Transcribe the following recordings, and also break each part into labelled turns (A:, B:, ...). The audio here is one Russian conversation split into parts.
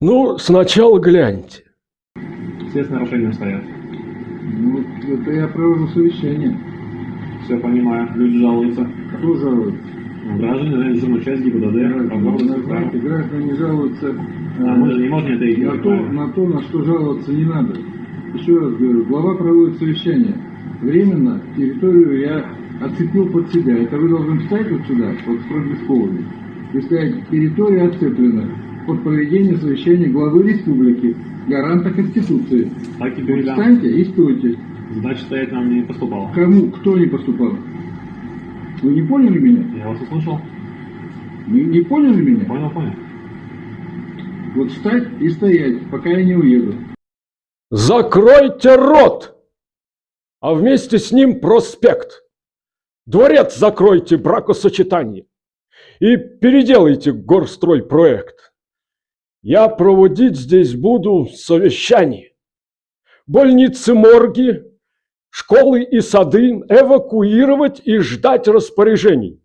A: Ну, сначала гляньте.
B: Все с нарушением стоят.
C: Ну, это я провожу совещание.
B: Все понимаю. Люди жалуются.
C: Кто жалуется?
B: Ну, Граждане, наверное, часть ГИБДД,
C: Граждане, знаете, граждане жалуются
B: А мы же не можем это их
C: на, то, на то, на что жаловаться не надо. Еще раз говорю, глава проводит совещание. Временно территорию я оцепил под себя. Это вы должны встать вот сюда, вот с проблесковыми, и сказать, территория оцеплена под проведение совещания главы республики, гаранта Конституции.
B: Так и
C: Вот
B: передам.
C: встаньте и стойте.
B: Задача стоять нам не поступала.
C: Кому, кто не поступал? Вы не поняли меня?
B: Я вас услышал.
C: Вы не поняли меня?
B: Понял, понял.
C: Вот встать и стоять, пока я не уеду.
A: Закройте рот! А вместе с ним проспект. Дворец закройте бракосочетание. И переделайте горстройпроект. Я проводить здесь буду совещание. Больницы, морги, школы и сады эвакуировать и ждать распоряжений.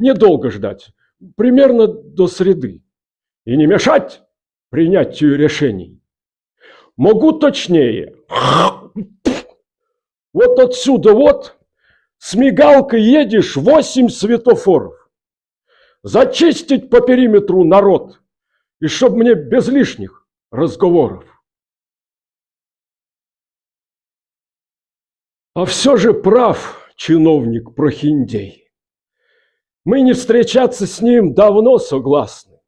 A: Недолго ждать, примерно до среды. И не мешать принятию решений. Могу точнее. Вот отсюда вот с мигалкой едешь восемь светофоров. Зачистить по периметру народ. И чтоб мне без лишних разговоров. А все же прав чиновник Прохиндей. Мы не встречаться с ним давно согласны.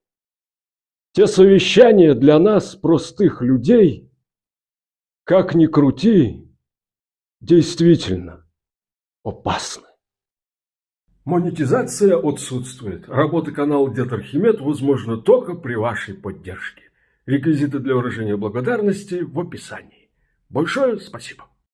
A: Те совещания для нас, простых людей, как ни крути, действительно опасны. Монетизация отсутствует. Работа канала Дед Архимед возможна только при вашей поддержке. Реквизиты для выражения благодарности в описании. Большое спасибо.